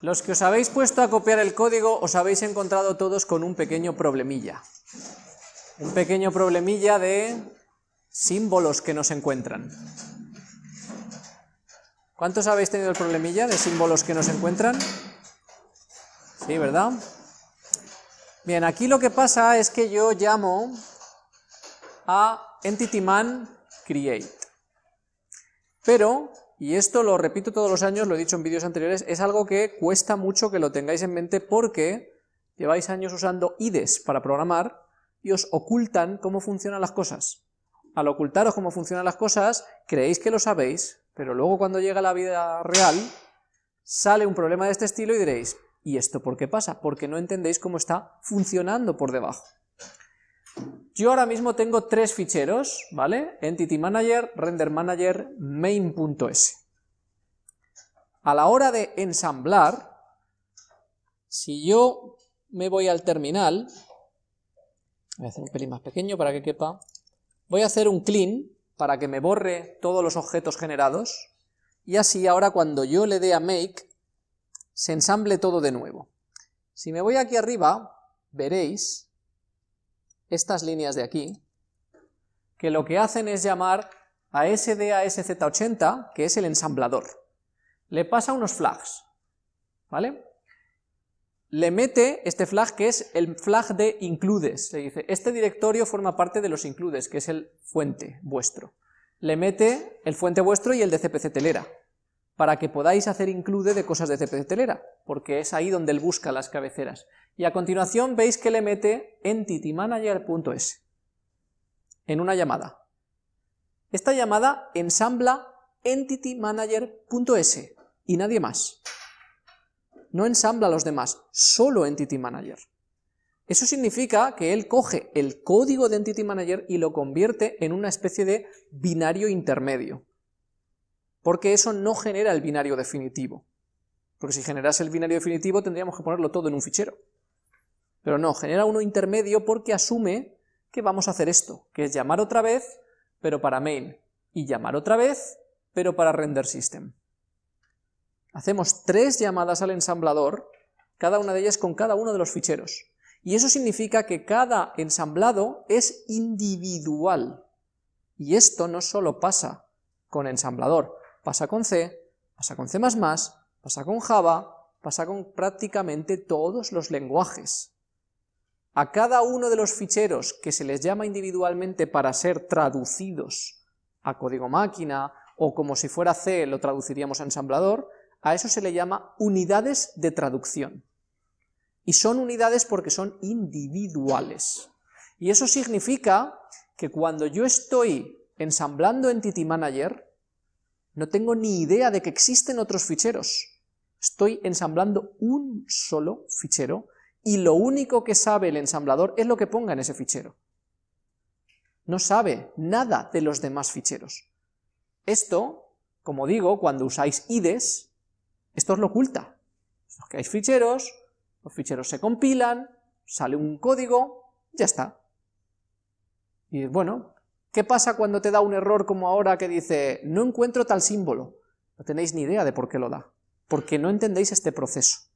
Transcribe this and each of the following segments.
Los que os habéis puesto a copiar el código os habéis encontrado todos con un pequeño problemilla. Un pequeño problemilla de símbolos que no se encuentran. ¿Cuántos habéis tenido el problemilla de símbolos que no se encuentran? Sí, ¿verdad? Bien, aquí lo que pasa es que yo llamo a entityman create. Pero y esto lo repito todos los años, lo he dicho en vídeos anteriores, es algo que cuesta mucho que lo tengáis en mente porque lleváis años usando IDES para programar y os ocultan cómo funcionan las cosas. Al ocultaros cómo funcionan las cosas, creéis que lo sabéis, pero luego cuando llega la vida real, sale un problema de este estilo y diréis, ¿y esto por qué pasa? Porque no entendéis cómo está funcionando por debajo. Yo ahora mismo tengo tres ficheros, ¿vale? Entity Manager, Render Manager, Main.s. A la hora de ensamblar, si yo me voy al terminal, voy a hacer un pelín más pequeño para que quepa, voy a hacer un clean para que me borre todos los objetos generados, y así ahora cuando yo le dé a make, se ensamble todo de nuevo. Si me voy aquí arriba, veréis estas líneas de aquí, que lo que hacen es llamar a SDASZ80, que es el ensamblador. Le pasa unos flags, ¿vale? Le mete este flag que es el flag de includes, le dice, este directorio forma parte de los includes, que es el fuente vuestro. Le mete el fuente vuestro y el de CPC telera, para que podáis hacer include de cosas de CPC telera, porque es ahí donde él busca las cabeceras y a continuación veis que le mete entitymanager.s en una llamada. Esta llamada ensambla entitymanager.s y nadie más. No ensambla a los demás, solo Entity Manager. Eso significa que él coge el código de Entity Manager y lo convierte en una especie de binario intermedio. Porque eso no genera el binario definitivo. Porque si generase el binario definitivo tendríamos que ponerlo todo en un fichero. Pero no, genera uno intermedio porque asume que vamos a hacer esto, que es llamar otra vez, pero para main, y llamar otra vez, pero para render system. Hacemos tres llamadas al ensamblador, cada una de ellas con cada uno de los ficheros. Y eso significa que cada ensamblado es individual. Y esto no solo pasa con ensamblador, pasa con C, pasa con C++, pasa con Java, pasa con prácticamente todos los lenguajes a cada uno de los ficheros que se les llama individualmente para ser traducidos a código máquina, o como si fuera C lo traduciríamos a ensamblador, a eso se le llama unidades de traducción. Y son unidades porque son individuales. Y eso significa que cuando yo estoy ensamblando Entity Manager, no tengo ni idea de que existen otros ficheros. Estoy ensamblando un solo fichero y lo único que sabe el ensamblador es lo que ponga en ese fichero. No sabe nada de los demás ficheros. Esto, como digo, cuando usáis IDES, esto os lo oculta. Os hay ficheros, los ficheros se compilan, sale un código, ya está. Y bueno, ¿qué pasa cuando te da un error como ahora que dice, no encuentro tal símbolo? No tenéis ni idea de por qué lo da, porque no entendéis este proceso.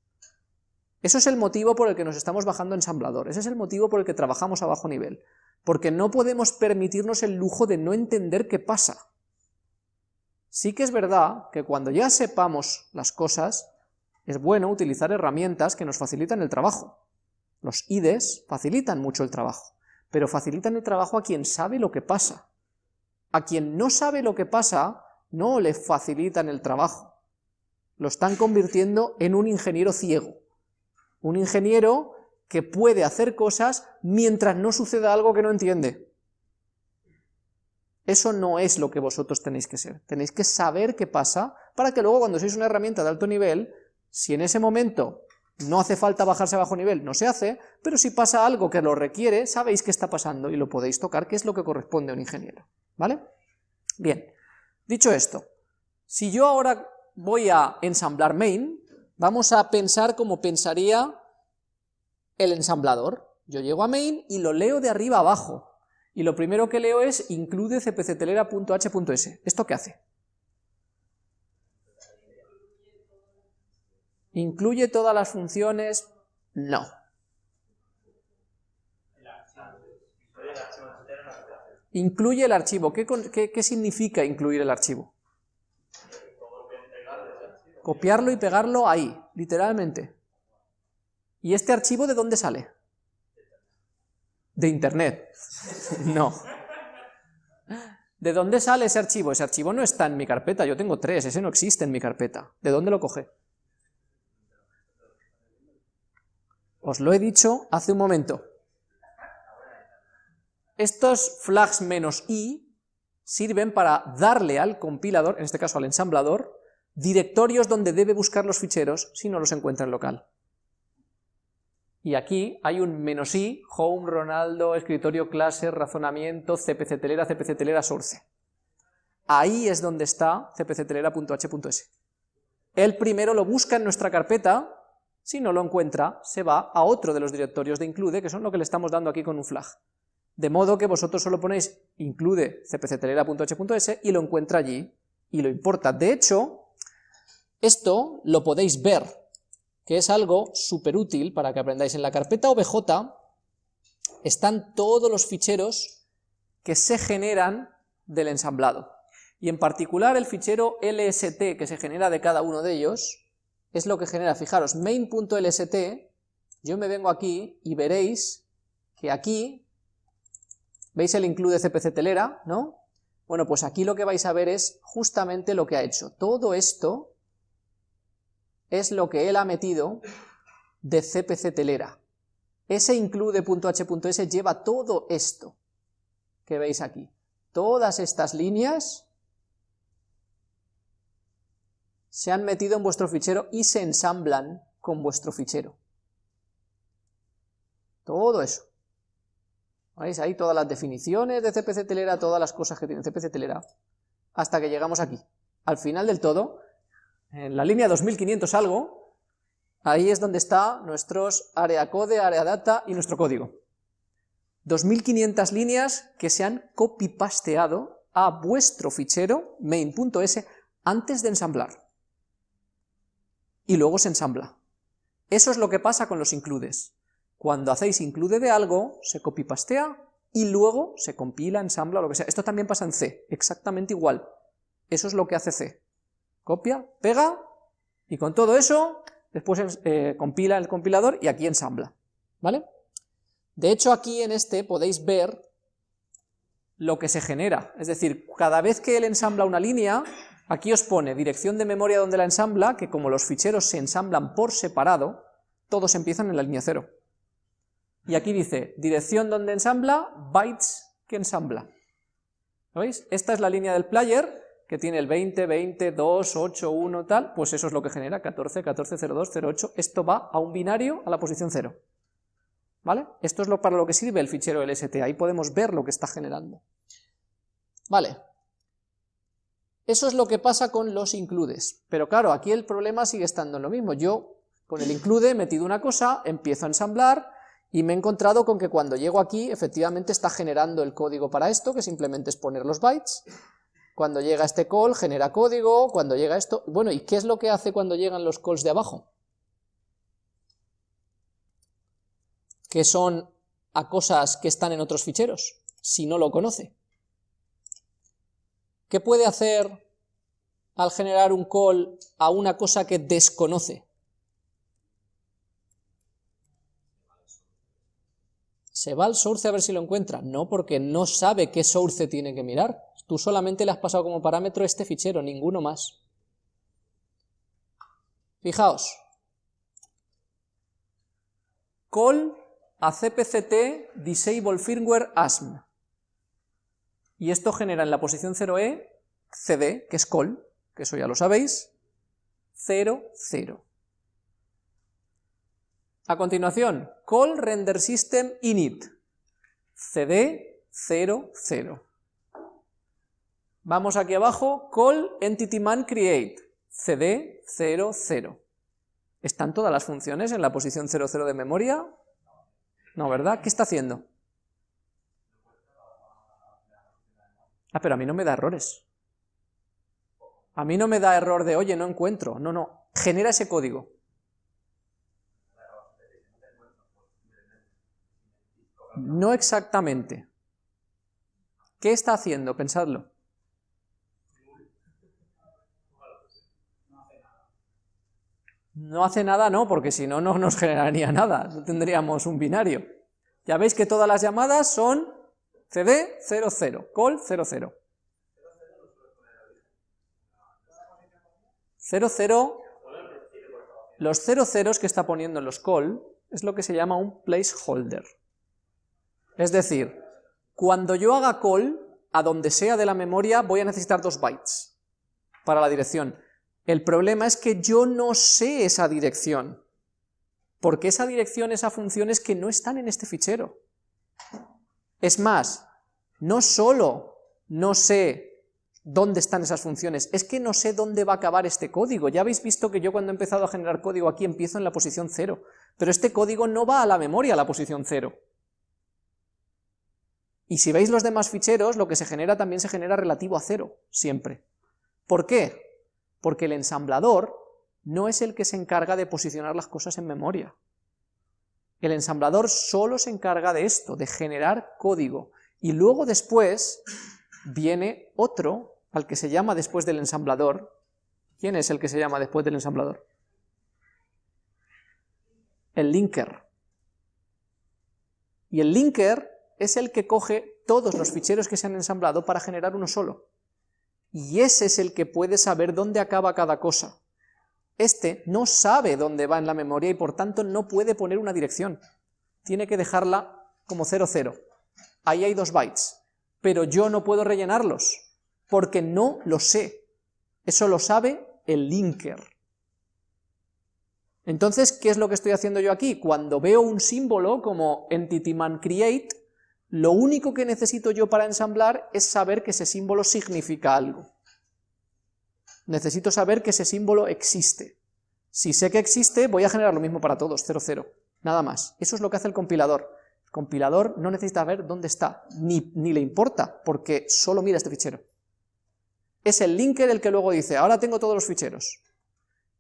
Eso es el motivo por el que nos estamos bajando ensamblador, ese es el motivo por el que trabajamos a bajo nivel, porque no podemos permitirnos el lujo de no entender qué pasa. Sí que es verdad que cuando ya sepamos las cosas, es bueno utilizar herramientas que nos facilitan el trabajo. Los IDES facilitan mucho el trabajo, pero facilitan el trabajo a quien sabe lo que pasa. A quien no sabe lo que pasa, no le facilitan el trabajo. Lo están convirtiendo en un ingeniero ciego. Un ingeniero que puede hacer cosas mientras no suceda algo que no entiende. Eso no es lo que vosotros tenéis que ser. Tenéis que saber qué pasa para que luego cuando sois una herramienta de alto nivel, si en ese momento no hace falta bajarse a bajo nivel, no se hace, pero si pasa algo que lo requiere, sabéis qué está pasando y lo podéis tocar, que es lo que corresponde a un ingeniero. ¿Vale? Bien, dicho esto, si yo ahora voy a ensamblar main, Vamos a pensar como pensaría el ensamblador. Yo llego a main y lo leo de arriba abajo. Y lo primero que leo es include cpctelera.h.s. ¿Esto qué hace? ¿Incluye todas las funciones? No. Incluye el archivo. ¿Qué, qué significa incluir el archivo? Copiarlo y pegarlo ahí, literalmente. ¿Y este archivo de dónde sale? De internet. no. ¿De dónde sale ese archivo? Ese archivo no está en mi carpeta, yo tengo tres, ese no existe en mi carpeta. ¿De dónde lo coge? Os lo he dicho hace un momento. Estos flags menos "-i", sirven para darle al compilador, en este caso al ensamblador, directorios donde debe buscar los ficheros si no los encuentra en local. Y aquí hay un menos i, home, Ronaldo, escritorio, clase, razonamiento, cpc telera, cpc telera, source. Ahí es donde está cpctelera.h.s. Él primero lo busca en nuestra carpeta, si no lo encuentra, se va a otro de los directorios de include, que son lo que le estamos dando aquí con un flag. De modo que vosotros solo ponéis include cpctelera.h.s y lo encuentra allí, y lo importa. De hecho, esto lo podéis ver que es algo súper útil para que aprendáis. En la carpeta OBJ están todos los ficheros que se generan del ensamblado. Y en particular el fichero lst que se genera de cada uno de ellos es lo que genera, fijaros, main.lst, yo me vengo aquí y veréis que aquí, ¿veis el include cpc telera, no? Bueno, pues aquí lo que vais a ver es justamente lo que ha hecho. Todo esto es lo que él ha metido de CPC telera. Ese include.h.s lleva todo esto que veis aquí. Todas estas líneas se han metido en vuestro fichero y se ensamblan con vuestro fichero. Todo eso. ¿Veis ahí todas las definiciones de CPC telera, todas las cosas que tiene CPC telera, hasta que llegamos aquí. Al final del todo, en la línea 2500 algo, ahí es donde está nuestros área code, área data y nuestro código. 2500 líneas que se han copy-pasteado a vuestro fichero main.s antes de ensamblar. Y luego se ensambla. Eso es lo que pasa con los includes. Cuando hacéis include de algo, se copy-pastea y luego se compila, ensambla, lo que sea. Esto también pasa en C, exactamente igual. Eso es lo que hace C copia, pega, y con todo eso, después eh, compila el compilador y aquí ensambla, ¿vale? De hecho, aquí en este podéis ver lo que se genera, es decir, cada vez que él ensambla una línea, aquí os pone dirección de memoria donde la ensambla, que como los ficheros se ensamblan por separado, todos empiezan en la línea 0. Y aquí dice, dirección donde ensambla, bytes que ensambla. ¿Veis? Esta es la línea del player, que tiene el 20, 20, 2, 8, 1, tal, pues eso es lo que genera 14, 14, 02, 08, esto va a un binario a la posición 0. ¿Vale? Esto es lo, para lo que sirve el fichero LST, ahí podemos ver lo que está generando. Vale. Eso es lo que pasa con los includes, pero claro, aquí el problema sigue estando en lo mismo, yo con el include he metido una cosa, empiezo a ensamblar, y me he encontrado con que cuando llego aquí, efectivamente está generando el código para esto, que simplemente es poner los bytes, cuando llega este call genera código, cuando llega esto... Bueno, ¿y qué es lo que hace cuando llegan los calls de abajo? Que son a cosas que están en otros ficheros, si no lo conoce. ¿Qué puede hacer al generar un call a una cosa que desconoce? ¿Se va al source a ver si lo encuentra? No, porque no sabe qué source tiene que mirar. Tú solamente le has pasado como parámetro este fichero, ninguno más. Fijaos. Call a cpct disable firmware asm. Y esto genera en la posición 0e cd, que es call, que eso ya lo sabéis, 0, 0. A continuación, call render system init, cd 0, 0. Vamos aquí abajo, call entityMan create, cd 00. ¿Están todas las funciones en la posición 00 de memoria? No, ¿verdad? ¿Qué está haciendo? Ah, pero a mí no me da errores. A mí no me da error de, oye, no encuentro. No, no, genera ese código. No exactamente. ¿Qué está haciendo? Pensadlo. No hace nada, no, porque si no, no nos generaría nada, tendríamos un binario. Ya veis que todas las llamadas son CD 00, call 00. 00, los 00 que está poniendo en los call es lo que se llama un placeholder. Es decir, cuando yo haga call, a donde sea de la memoria, voy a necesitar dos bytes para la dirección. El problema es que yo no sé esa dirección, porque esa dirección, esa función es que no están en este fichero. Es más, no solo no sé dónde están esas funciones, es que no sé dónde va a acabar este código. Ya habéis visto que yo cuando he empezado a generar código aquí empiezo en la posición 0, pero este código no va a la memoria a la posición 0. Y si veis los demás ficheros, lo que se genera también se genera relativo a 0, siempre. ¿Por qué? Porque el ensamblador no es el que se encarga de posicionar las cosas en memoria. El ensamblador solo se encarga de esto, de generar código, y luego después viene otro, al que se llama después del ensamblador. ¿Quién es el que se llama después del ensamblador? El linker. Y el linker es el que coge todos los ficheros que se han ensamblado para generar uno solo y ese es el que puede saber dónde acaba cada cosa. Este no sabe dónde va en la memoria y por tanto no puede poner una dirección. Tiene que dejarla como 00. Ahí hay dos bytes, pero yo no puedo rellenarlos, porque no lo sé. Eso lo sabe el linker. Entonces, ¿qué es lo que estoy haciendo yo aquí? Cuando veo un símbolo como entityManCreate, lo único que necesito yo para ensamblar es saber que ese símbolo significa algo. Necesito saber que ese símbolo existe. Si sé que existe, voy a generar lo mismo para todos, 0, 0. Nada más. Eso es lo que hace el compilador. El compilador no necesita ver dónde está, ni, ni le importa, porque solo mira este fichero. Es el linker el que luego dice, ahora tengo todos los ficheros.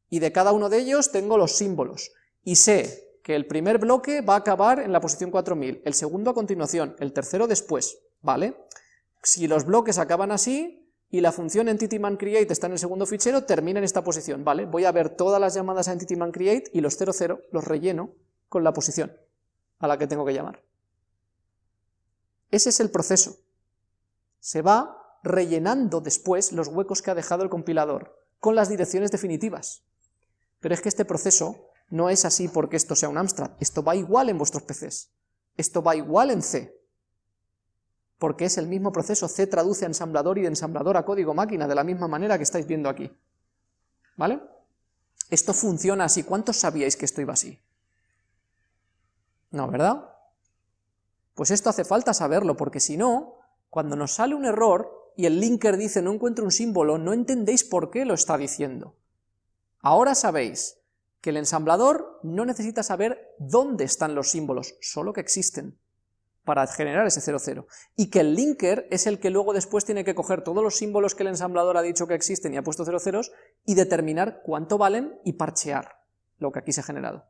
Y de cada uno de ellos tengo los símbolos. Y sé que el primer bloque va a acabar en la posición 4000, el segundo a continuación, el tercero después, ¿vale? Si los bloques acaban así, y la función EntityManCreate está en el segundo fichero, termina en esta posición, ¿vale? Voy a ver todas las llamadas a EntityManCreate y los 00 los relleno con la posición a la que tengo que llamar. Ese es el proceso. Se va rellenando después los huecos que ha dejado el compilador con las direcciones definitivas. Pero es que este proceso no es así porque esto sea un Amstrad, esto va igual en vuestros PCs, esto va igual en C, porque es el mismo proceso, C traduce a ensamblador y de ensamblador a código máquina, de la misma manera que estáis viendo aquí. ¿Vale? Esto funciona así, ¿cuántos sabíais que esto iba así? No, ¿verdad? Pues esto hace falta saberlo, porque si no, cuando nos sale un error y el linker dice no encuentro un símbolo, no entendéis por qué lo está diciendo. Ahora sabéis que el ensamblador no necesita saber dónde están los símbolos, solo que existen, para generar ese 00, y que el linker es el que luego después tiene que coger todos los símbolos que el ensamblador ha dicho que existen y ha puesto 00 y determinar cuánto valen y parchear lo que aquí se ha generado.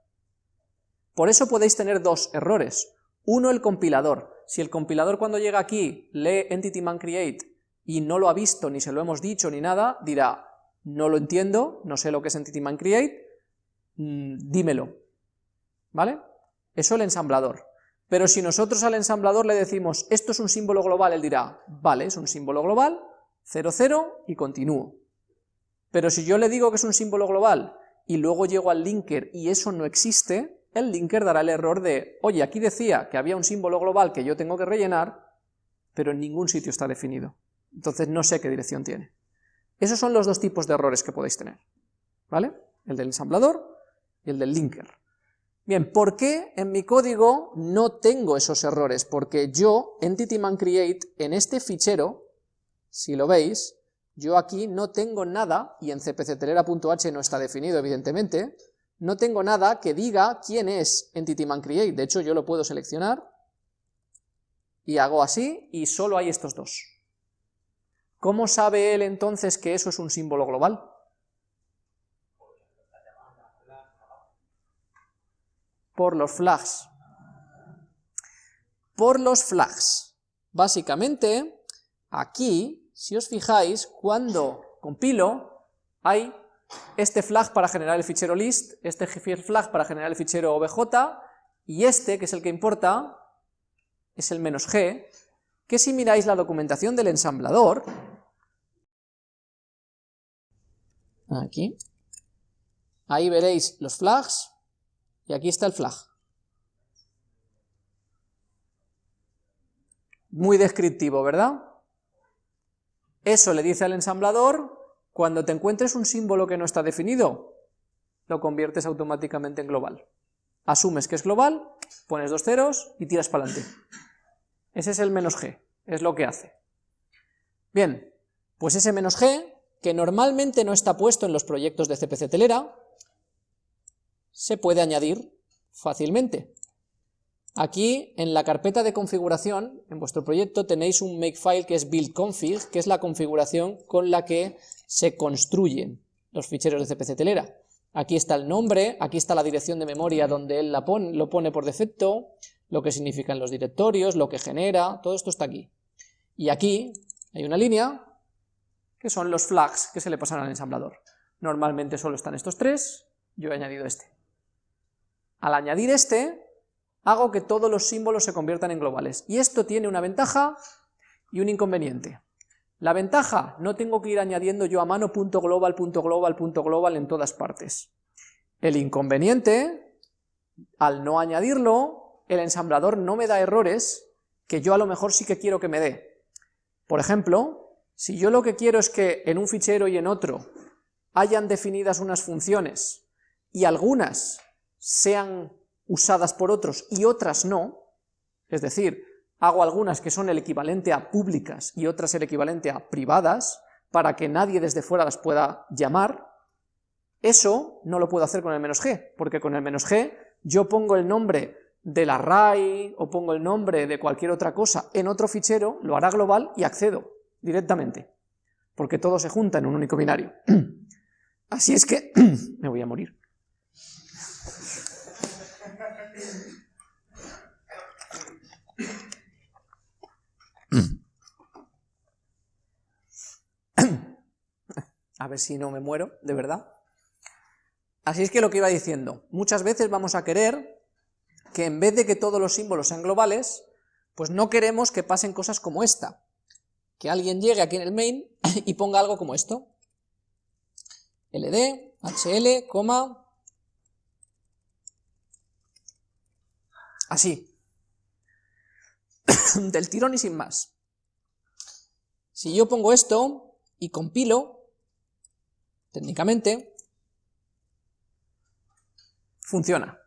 Por eso podéis tener dos errores. Uno, el compilador. Si el compilador cuando llega aquí lee EntityManCreate y no lo ha visto, ni se lo hemos dicho, ni nada, dirá, no lo entiendo, no sé lo que es EntityManCreate, Mm, dímelo, ¿vale? Eso el ensamblador. Pero si nosotros al ensamblador le decimos, esto es un símbolo global, él dirá, vale, es un símbolo global, 0, 0, y continúo. Pero si yo le digo que es un símbolo global, y luego llego al linker y eso no existe, el linker dará el error de, oye, aquí decía que había un símbolo global que yo tengo que rellenar, pero en ningún sitio está definido. Entonces no sé qué dirección tiene. Esos son los dos tipos de errores que podéis tener, ¿vale? El del ensamblador el del linker. Bien, ¿por qué en mi código no tengo esos errores? Porque yo, EntityManCreate, en este fichero, si lo veis, yo aquí no tengo nada, y en cpctelera.h no está definido evidentemente, no tengo nada que diga quién es EntityManCreate, de hecho yo lo puedo seleccionar, y hago así, y solo hay estos dos. ¿Cómo sabe él entonces que eso es un símbolo global? Por los flags. por los flags. Básicamente, aquí, si os fijáis, cuando compilo, hay este flag para generar el fichero list, este flag para generar el fichero obj, y este, que es el que importa, es el menos g, que si miráis la documentación del ensamblador, aquí, ahí veréis los flags, y aquí está el flag. Muy descriptivo, ¿verdad? Eso le dice al ensamblador, cuando te encuentres un símbolo que no está definido, lo conviertes automáticamente en global. Asumes que es global, pones dos ceros y tiras para adelante. Ese es el menos g, es lo que hace. Bien, pues ese menos g, que normalmente no está puesto en los proyectos de CPC Telera, se puede añadir fácilmente. Aquí, en la carpeta de configuración, en vuestro proyecto, tenéis un makefile que es buildconfig, que es la configuración con la que se construyen los ficheros de CPC Telera. Aquí está el nombre, aquí está la dirección de memoria donde él la pone, lo pone por defecto, lo que significan los directorios, lo que genera, todo esto está aquí. Y aquí hay una línea que son los flags que se le pasan al ensamblador. Normalmente solo están estos tres, yo he añadido este. Al añadir este, hago que todos los símbolos se conviertan en globales. Y esto tiene una ventaja y un inconveniente. La ventaja, no tengo que ir añadiendo yo a mano punto global, punto global, punto global en todas partes. El inconveniente, al no añadirlo, el ensamblador no me da errores que yo a lo mejor sí que quiero que me dé. Por ejemplo, si yo lo que quiero es que en un fichero y en otro hayan definidas unas funciones y algunas sean usadas por otros y otras no, es decir, hago algunas que son el equivalente a públicas y otras el equivalente a privadas, para que nadie desde fuera las pueda llamar, eso no lo puedo hacer con el menos g, porque con el menos g yo pongo el nombre del array o pongo el nombre de cualquier otra cosa en otro fichero, lo hará global y accedo directamente, porque todo se junta en un único binario. Así es que me voy a morir. A ver si no me muero, de verdad. Así es que lo que iba diciendo, muchas veces vamos a querer que en vez de que todos los símbolos sean globales, pues no queremos que pasen cosas como esta. Que alguien llegue aquí en el main y ponga algo como esto. ld, hl, coma, así. Del tirón y sin más. Si yo pongo esto y compilo, técnicamente, funciona.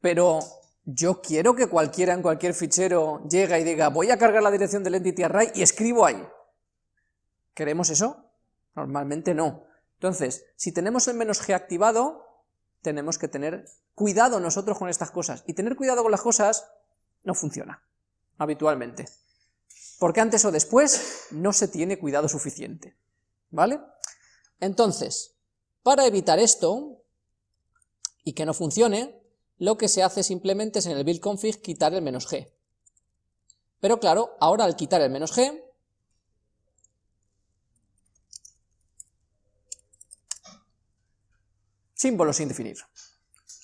Pero yo quiero que cualquiera en cualquier fichero llegue y diga, voy a cargar la dirección del entity array y escribo ahí. ¿Queremos eso? Normalmente no. Entonces, si tenemos el menos g activado, tenemos que tener cuidado nosotros con estas cosas. Y tener cuidado con las cosas no funciona, habitualmente. Porque antes o después no se tiene cuidado suficiente. ¿Vale? Entonces, para evitar esto, y que no funcione, lo que se hace simplemente es en el build config quitar el menos g. Pero claro, ahora al quitar el menos g, símbolo sin definir.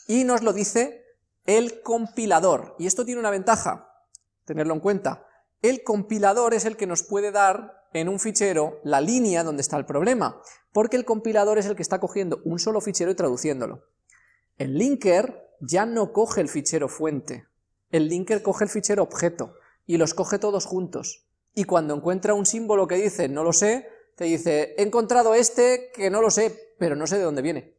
Y nos lo dice el compilador, y esto tiene una ventaja, tenerlo en cuenta. El compilador es el que nos puede dar en un fichero la línea donde está el problema, porque el compilador es el que está cogiendo un solo fichero y traduciéndolo. El linker ya no coge el fichero fuente, el linker coge el fichero objeto, y los coge todos juntos. Y cuando encuentra un símbolo que dice no lo sé, te dice he encontrado este que no lo sé, pero no sé de dónde viene.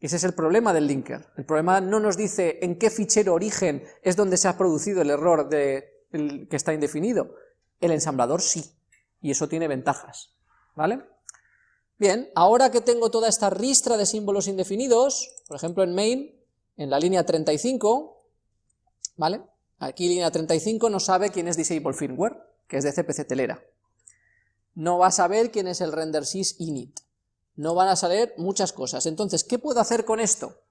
Ese es el problema del linker. El problema no nos dice en qué fichero origen es donde se ha producido el error de, que está indefinido. El ensamblador sí y eso tiene ventajas, ¿vale? Bien, ahora que tengo toda esta ristra de símbolos indefinidos, por ejemplo en main, en la línea 35, ¿vale? Aquí línea 35 no sabe quién es disable firmware, que es de CPC telera. No va a saber quién es el rendersys init. No van a saber muchas cosas. Entonces, ¿qué puedo hacer con esto?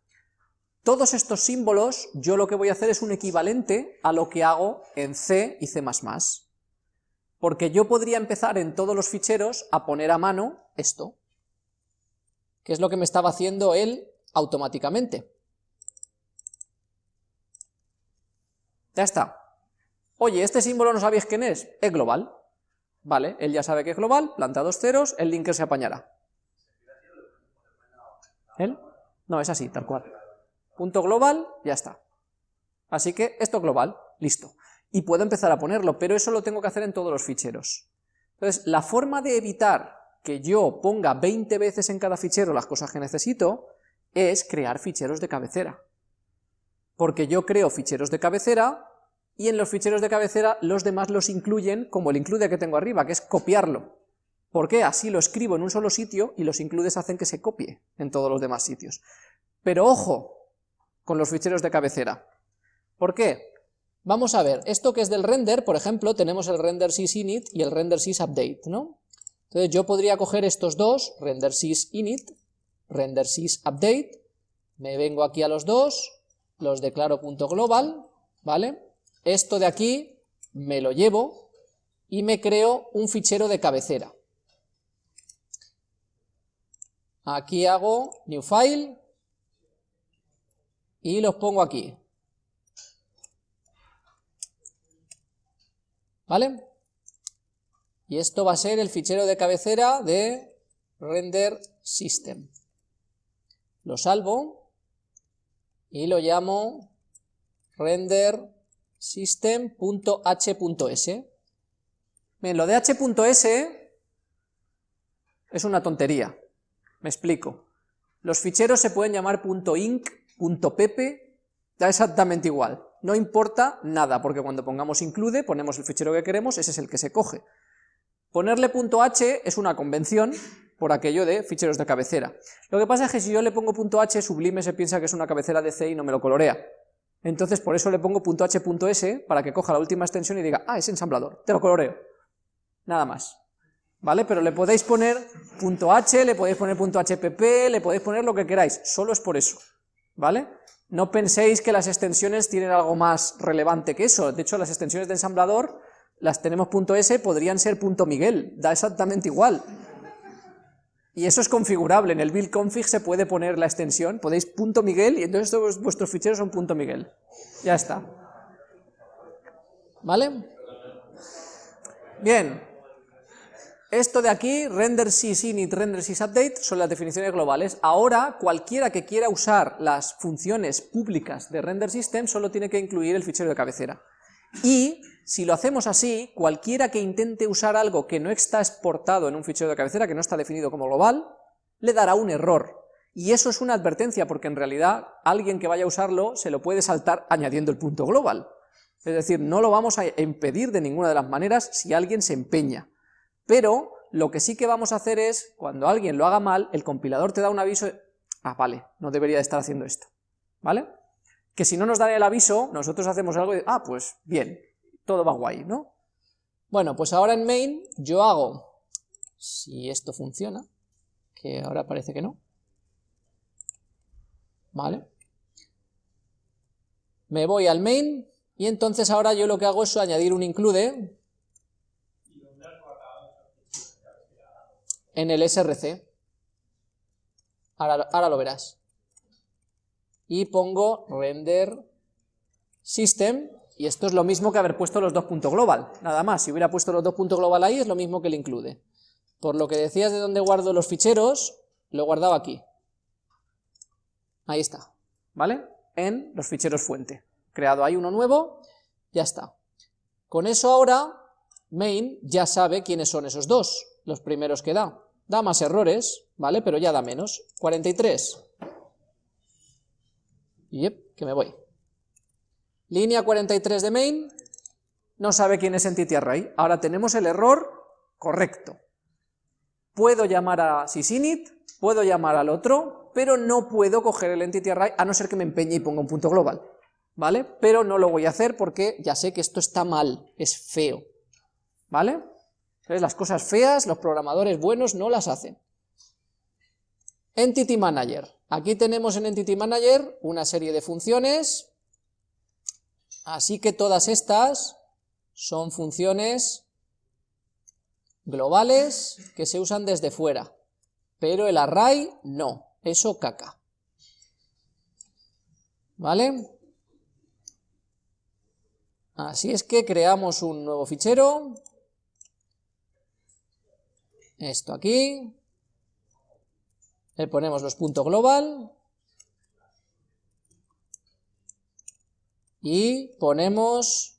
Todos estos símbolos, yo lo que voy a hacer es un equivalente a lo que hago en C y C++. Porque yo podría empezar en todos los ficheros a poner a mano esto, que es lo que me estaba haciendo él automáticamente. Ya está. Oye, este símbolo no sabéis quién es, es global. Vale, él ya sabe que es global, planta dos ceros, el linker se apañará. ¿Él? No, es así, tal cual. Punto global, ya está. Así que esto es global, listo. Y puedo empezar a ponerlo, pero eso lo tengo que hacer en todos los ficheros. Entonces, la forma de evitar que yo ponga 20 veces en cada fichero las cosas que necesito es crear ficheros de cabecera. Porque yo creo ficheros de cabecera y en los ficheros de cabecera los demás los incluyen como el include que tengo arriba, que es copiarlo. ¿Por qué? Así lo escribo en un solo sitio y los includes hacen que se copie en todos los demás sitios. Pero ojo con los ficheros de cabecera. ¿Por qué? Vamos a ver, esto que es del render, por ejemplo, tenemos el render init y el render update, ¿no? Entonces yo podría coger estos dos, render init, render update, me vengo aquí a los dos, los declaro punto global, ¿vale? Esto de aquí me lo llevo y me creo un fichero de cabecera. Aquí hago new file y los pongo aquí. ¿Vale? Y esto va a ser el fichero de cabecera de render system. Lo salvo y lo llamo render system.h.s. Bien, lo de h.s es una tontería. Me explico. Los ficheros se pueden llamar .inc, .pp, da exactamente igual. No importa nada, porque cuando pongamos include, ponemos el fichero que queremos, ese es el que se coge. Ponerle .h es una convención por aquello de ficheros de cabecera. Lo que pasa es que si yo le pongo .h, Sublime se piensa que es una cabecera de C y no me lo colorea. Entonces por eso le pongo .h.s para que coja la última extensión y diga, ah, es ensamblador, te lo coloreo. Nada más. ¿vale? Pero le podéis poner .h, le podéis poner .hpp, le podéis poner lo que queráis, solo es por eso, ¿vale? No penséis que las extensiones tienen algo más relevante que eso, de hecho las extensiones de ensamblador, las tenemos .s, podrían ser .miguel, da exactamente igual. Y eso es configurable, en el build config se puede poner la extensión, podéis .miguel y entonces todos vuestros ficheros son .miguel. Ya está. ¿Vale? Bien, esto de aquí, render init, render update, son las definiciones globales. Ahora, cualquiera que quiera usar las funciones públicas de render system solo tiene que incluir el fichero de cabecera. Y, si lo hacemos así, cualquiera que intente usar algo que no está exportado en un fichero de cabecera, que no está definido como global, le dará un error. Y eso es una advertencia, porque en realidad alguien que vaya a usarlo se lo puede saltar añadiendo el punto global. Es decir, no lo vamos a impedir de ninguna de las maneras si alguien se empeña. Pero lo que sí que vamos a hacer es, cuando alguien lo haga mal, el compilador te da un aviso, ah, vale, no debería de estar haciendo esto, ¿vale? Que si no nos dan el aviso, nosotros hacemos algo y, ah, pues bien, todo va guay, ¿no? Bueno, pues ahora en main yo hago, si esto funciona, que ahora parece que no, ¿vale? Me voy al main, y entonces ahora yo lo que hago es añadir un include, en el src. Ahora, lo verás. Y pongo render system, y esto es lo mismo que haber puesto los dos puntos global, nada más, si hubiera puesto los dos puntos global ahí es lo mismo que el include. Por lo que decías de dónde guardo los ficheros, lo he guardado aquí. Ahí está, ¿vale? En los ficheros fuente. Creado ahí uno nuevo, ya está. Con eso ahora, main ya sabe quiénes son esos dos, los primeros que da. Da más errores, ¿vale? Pero ya da menos. 43. Yep, que me voy. Línea 43 de main, no sabe quién es entity array. Ahora tenemos el error correcto. Puedo llamar a sysinit, puedo llamar al otro, pero no puedo coger el entity array, a no ser que me empeñe y ponga un punto global, ¿vale? Pero no lo voy a hacer porque ya sé que esto está mal, es feo, ¿vale? Las cosas feas, los programadores buenos no las hacen. Entity Manager. Aquí tenemos en Entity Manager una serie de funciones, así que todas estas son funciones globales que se usan desde fuera, pero el array no, eso caca. ¿Vale? Así es que creamos un nuevo fichero, esto aquí, le ponemos los puntos global, y ponemos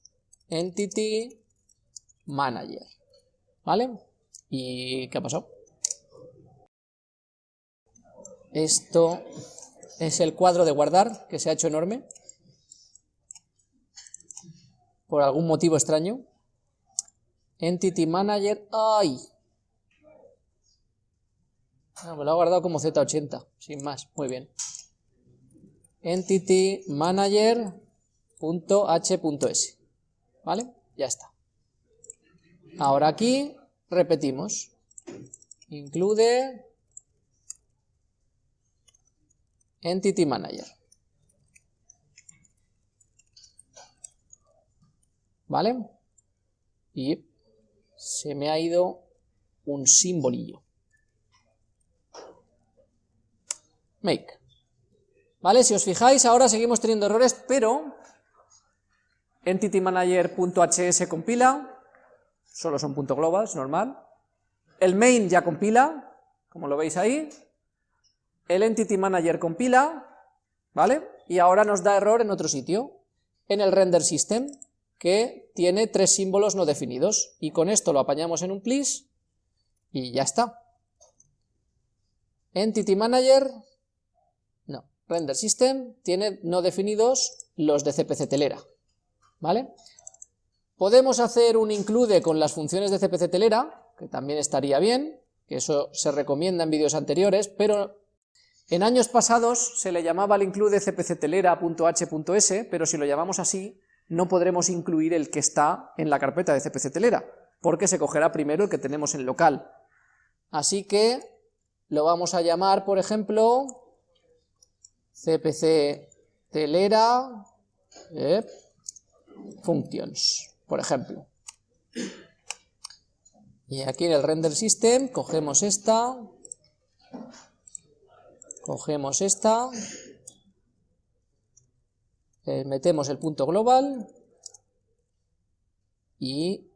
entity manager, ¿vale? ¿Y qué ha pasado? Esto es el cuadro de guardar, que se ha hecho enorme por algún motivo extraño. Entity Manager, ¡ay! Ah, me lo ha guardado como Z80, sin más, muy bien. Entity Manager.h.s, ¿vale? Ya está. Ahora aquí repetimos. Include Entity Manager. ¿vale? Y se me ha ido un simbolillo. Make. ¿Vale? Si os fijáis, ahora seguimos teniendo errores, pero entitymanager.hs compila, solo son punto globals, normal. El main ya compila, como lo veis ahí. El entity manager compila, ¿vale? Y ahora nos da error en otro sitio, en el render system que tiene tres símbolos no definidos, y con esto lo apañamos en un please, y ya está. Entity Manager, Render System tiene no definidos los de CPC telera, ¿vale? Podemos hacer un include con las funciones de CPC telera, que también estaría bien, que eso se recomienda en vídeos anteriores, pero en años pasados se le llamaba el include cpctelera.h.s, pero si lo llamamos así, no podremos incluir el que está en la carpeta de CPC telera, porque se cogerá primero el que tenemos en local. Así que lo vamos a llamar, por ejemplo, cpc telera eh, functions, por ejemplo. Y aquí en el render system cogemos esta, cogemos esta, eh, metemos el punto global y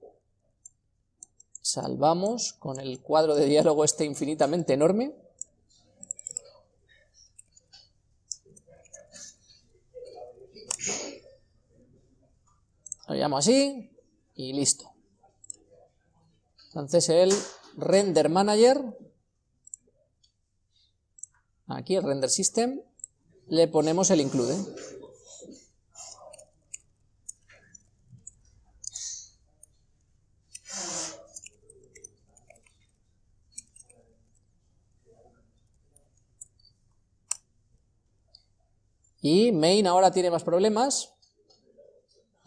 salvamos con el cuadro de diálogo este infinitamente enorme. Lo llamo así y listo. Entonces el render manager, aquí el render system, le ponemos el include. Y main ahora tiene más problemas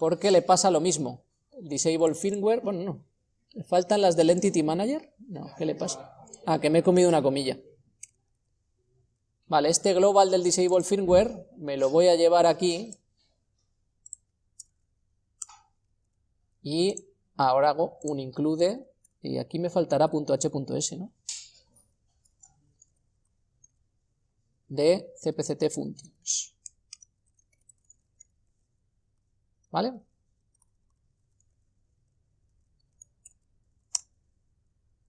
porque le pasa lo mismo. Disable firmware, bueno, no. ¿Le faltan las del Entity Manager? No, ¿qué le pasa? Ah, que me he comido una comilla. Vale, este global del Disable Firmware me lo voy a llevar aquí. Y ahora hago un include, y aquí me faltará .h.s, ¿no? De cpct functions. ¿Vale?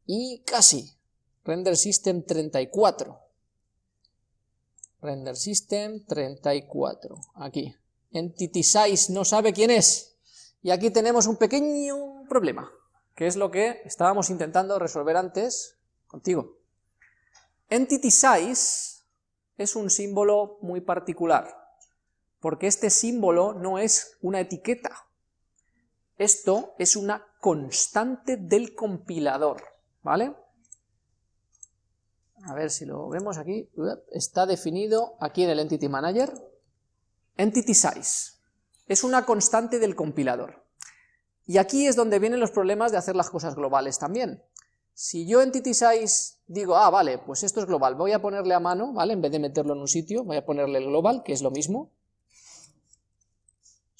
Y casi. Render System 34. Render System 34. Aquí. Entity Size no sabe quién es. Y aquí tenemos un pequeño problema, que es lo que estábamos intentando resolver antes contigo. Entity Size es un símbolo muy particular porque este símbolo no es una etiqueta, esto es una constante del compilador, ¿vale? A ver si lo vemos aquí, está definido aquí en el Entity Manager, Entity Size, es una constante del compilador. Y aquí es donde vienen los problemas de hacer las cosas globales también, Si yo entity size digo, ah, vale, pues esto es global, voy a ponerle a mano, ¿vale? En vez de meterlo en un sitio, voy a ponerle el global, que es lo mismo,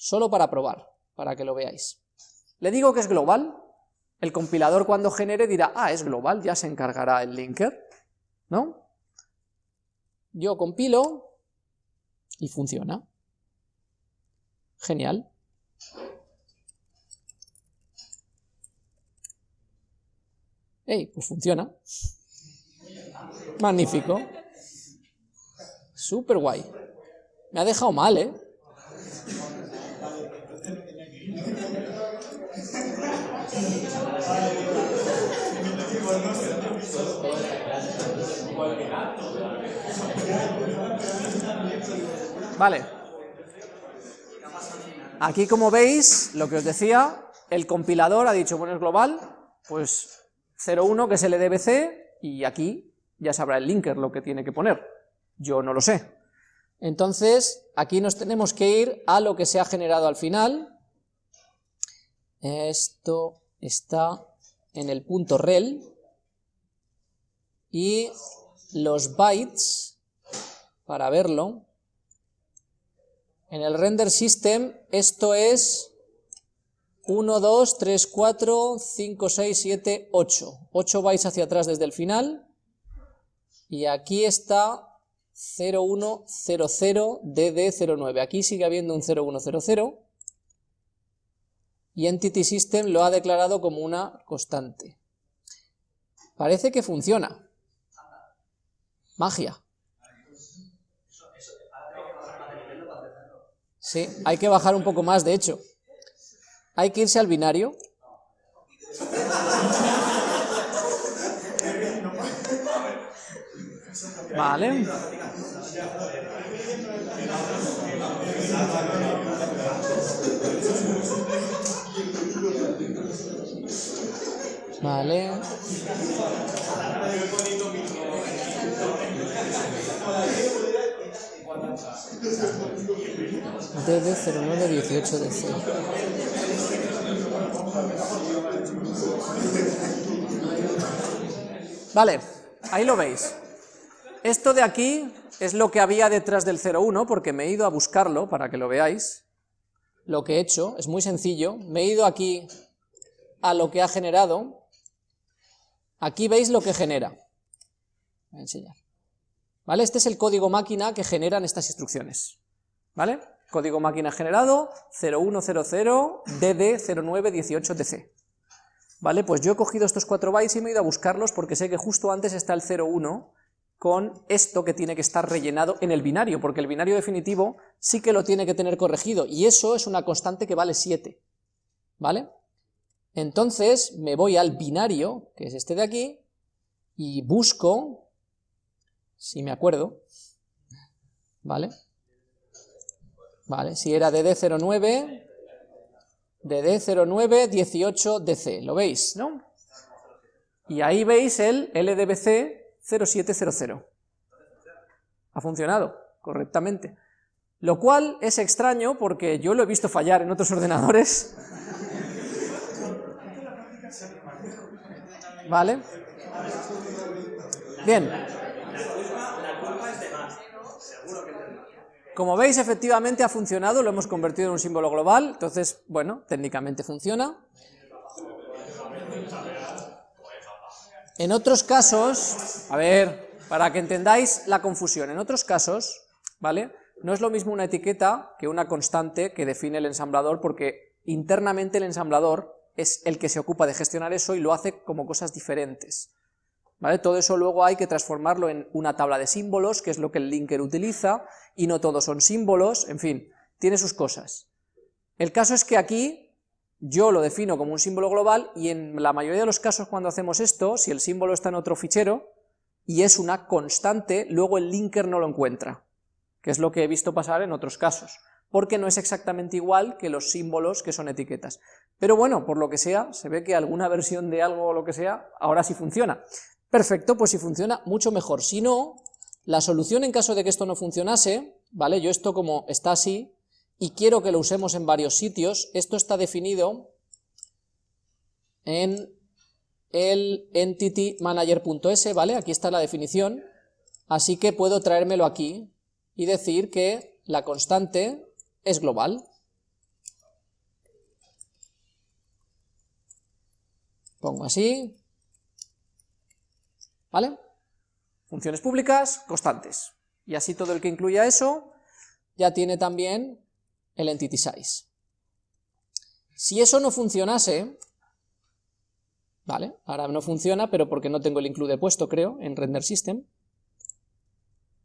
solo para probar, para que lo veáis. Le digo que es global, el compilador cuando genere dirá, ah, es global, ya se encargará el linker, ¿no? Yo compilo y funciona. Genial. ¡Ey! Pues funciona. Magnífico. Súper guay. Me ha dejado mal, ¿eh? Vale. Aquí, como veis, lo que os decía, el compilador ha dicho, bueno, es global, pues 0.1 que es el EDBC, y aquí ya sabrá el linker lo que tiene que poner. Yo no lo sé. Entonces, aquí nos tenemos que ir a lo que se ha generado al final. Esto está en el punto rel, y los bytes, para verlo, en el render system esto es 1, 2, 3, 4, 5, 6, 7, 8. 8 bytes hacia atrás desde el final. Y aquí está 0100 DD09. Aquí sigue habiendo un 0100. Y Entity System lo ha declarado como una constante. Parece que funciona. Magia. Sí, hay que bajar un poco más, de hecho. Hay que irse al binario. Vale. Vale. DD0918DC. Vale, ahí lo veis. Esto de aquí es lo que había detrás del 01, porque me he ido a buscarlo para que lo veáis. Lo que he hecho es muy sencillo, me he ido aquí a lo que ha generado. Aquí veis lo que genera. Voy a enseñar. ¿Vale? Este es el código máquina que generan estas instrucciones. ¿Vale? Código máquina generado 0100DD0918DC. ¿Vale? Pues yo he cogido estos 4 bytes y me he ido a buscarlos porque sé que justo antes está el 01 con esto que tiene que estar rellenado en el binario, porque el binario definitivo sí que lo tiene que tener corregido, y eso es una constante que vale 7. ¿Vale? Entonces me voy al binario, que es este de aquí, y busco si me acuerdo, ¿vale? Vale, si era DD09, DD0918DC, ¿lo veis, no? Y ahí veis el LDBC 0700. Ha funcionado correctamente. Lo cual es extraño porque yo lo he visto fallar en otros ordenadores. ¿Vale? Bien. Como veis, efectivamente ha funcionado, lo hemos convertido en un símbolo global, entonces, bueno, técnicamente funciona. En otros casos, a ver, para que entendáis la confusión, en otros casos, ¿vale? No es lo mismo una etiqueta que una constante que define el ensamblador, porque internamente el ensamblador es el que se ocupa de gestionar eso y lo hace como cosas diferentes. Todo eso luego hay que transformarlo en una tabla de símbolos, que es lo que el linker utiliza, y no todos son símbolos, en fin, tiene sus cosas. El caso es que aquí yo lo defino como un símbolo global, y en la mayoría de los casos cuando hacemos esto, si el símbolo está en otro fichero, y es una constante, luego el linker no lo encuentra, que es lo que he visto pasar en otros casos, porque no es exactamente igual que los símbolos que son etiquetas. Pero bueno, por lo que sea, se ve que alguna versión de algo o lo que sea, ahora sí funciona. Perfecto, pues si funciona, mucho mejor. Si no, la solución en caso de que esto no funcionase, ¿vale? Yo esto como está así, y quiero que lo usemos en varios sitios, esto está definido en el entity manager.s, ¿vale? Aquí está la definición, así que puedo traérmelo aquí y decir que la constante es global. Pongo así, ¿vale? Funciones públicas, constantes. Y así todo el que incluya eso ya tiene también el entity size. Si eso no funcionase, vale, ahora no funciona, pero porque no tengo el include puesto, creo, en render system,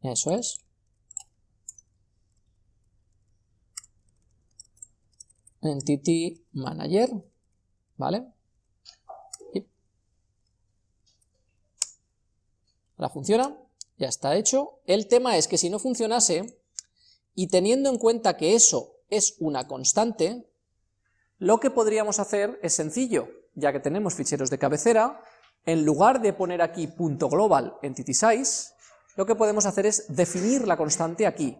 eso es. Entity manager, ¿vale? Ahora funciona, ya está hecho. El tema es que si no funcionase, y teniendo en cuenta que eso es una constante, lo que podríamos hacer es sencillo, ya que tenemos ficheros de cabecera, en lugar de poner aquí .global entity size, lo que podemos hacer es definir la constante aquí,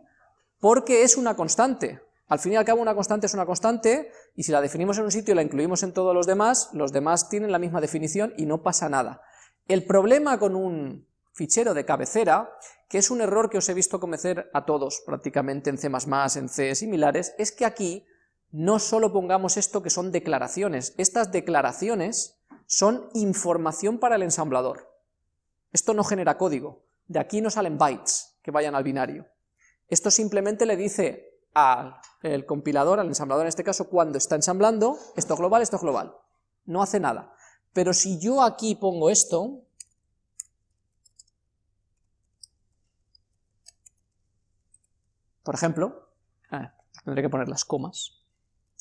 porque es una constante. Al fin y al cabo una constante es una constante, y si la definimos en un sitio y la incluimos en todos los demás, los demás tienen la misma definición y no pasa nada. El problema con un fichero de cabecera, que es un error que os he visto cometer a todos prácticamente en C++, en C similares, es que aquí no solo pongamos esto que son declaraciones, estas declaraciones son información para el ensamblador. Esto no genera código, de aquí no salen bytes que vayan al binario. Esto simplemente le dice al compilador, al ensamblador en este caso, cuando está ensamblando, esto global, esto global. No hace nada. Pero si yo aquí pongo esto, Por ejemplo, ah, tendré que poner las comas.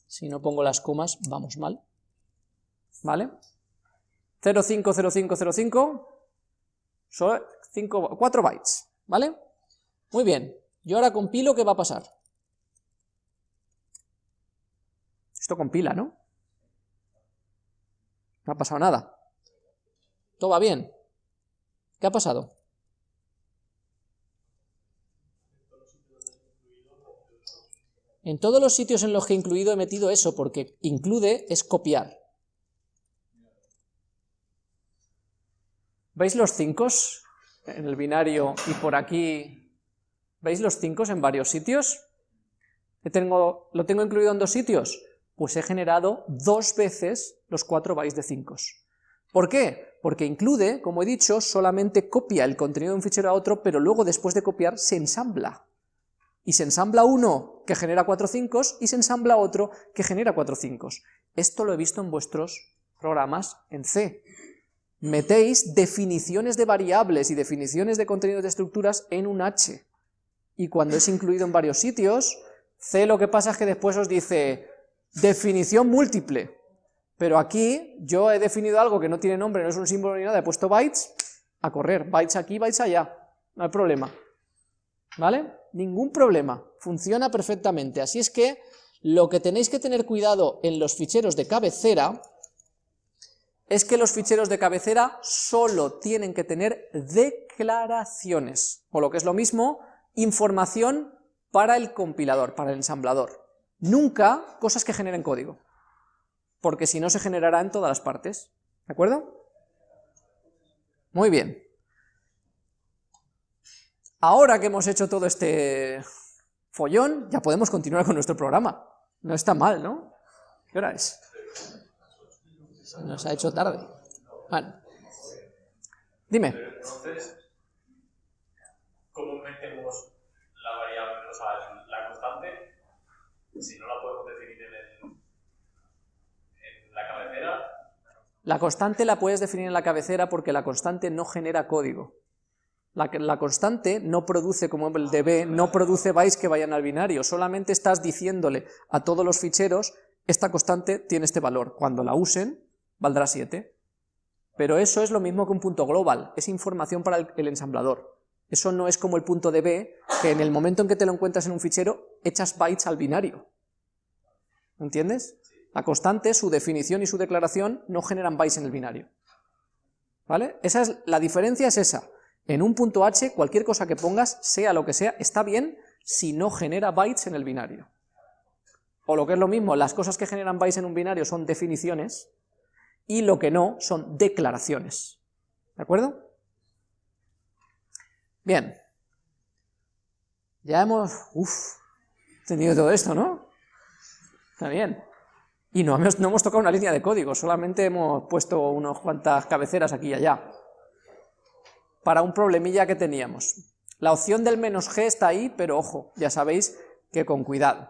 Si no pongo las comas, vamos mal. ¿Vale? 050505 son 4 bytes, ¿vale? Muy bien, yo ahora compilo, ¿qué va a pasar? Esto compila, ¿no? No ha pasado nada. Todo va bien. ¿Qué ha pasado? En todos los sitios en los que he incluido he metido eso, porque include es copiar. ¿Veis los 5 en el binario y por aquí? ¿Veis los 5 en varios sitios? ¿Lo tengo incluido en dos sitios? Pues he generado dos veces los 4 bytes de 5. ¿Por qué? Porque include, como he dicho, solamente copia el contenido de un fichero a otro, pero luego después de copiar se ensambla y se ensambla uno que genera cuatro 5 y se ensambla otro que genera cuatro 5. Esto lo he visto en vuestros programas en C. Metéis definiciones de variables y definiciones de contenidos de estructuras en un H. Y cuando es incluido en varios sitios, C lo que pasa es que después os dice definición múltiple. Pero aquí yo he definido algo que no tiene nombre, no es un símbolo ni nada, he puesto bytes, a correr, bytes aquí, bytes allá, no hay problema. ¿Vale? ningún problema, funciona perfectamente. Así es que lo que tenéis que tener cuidado en los ficheros de cabecera es que los ficheros de cabecera solo tienen que tener declaraciones, o lo que es lo mismo, información para el compilador, para el ensamblador. Nunca cosas que generen código, porque si no se generará en todas las partes, ¿de acuerdo? Muy bien. Ahora que hemos hecho todo este follón, ya podemos continuar con nuestro programa. No está mal, ¿no? ¿Qué hora es? Se nos ha hecho tarde. Bueno. Dime. Entonces, ¿cómo metemos la variable, o sea, la constante, si no la podemos definir en, en la cabecera? La constante la puedes definir en la cabecera porque la constante no genera código. La, constante no produce, como el db, no produce bytes que vayan al binario, solamente estás diciéndole a todos los ficheros, esta constante tiene este valor, cuando la usen, valdrá 7. Pero eso es lo mismo que un punto global, es información para el, ensamblador. Eso no es como el punto db, que en el momento en que te lo encuentras en un fichero, echas bytes al binario. ¿Entiendes? La constante, su definición y su declaración no generan bytes en el binario. ¿Vale? Esa es, la diferencia es esa. En un punto h, cualquier cosa que pongas, sea lo que sea, está bien si no genera bytes en el binario. O lo que es lo mismo, las cosas que generan bytes en un binario son definiciones, y lo que no son declaraciones. ¿De acuerdo? Bien. Ya hemos... Uf, entendido todo esto, ¿no? Está bien. Y no no hemos tocado una línea de código, solamente hemos puesto unas cuantas cabeceras aquí y allá. Para un problemilla que teníamos. La opción del menos g está ahí, pero ojo, ya sabéis que con cuidado.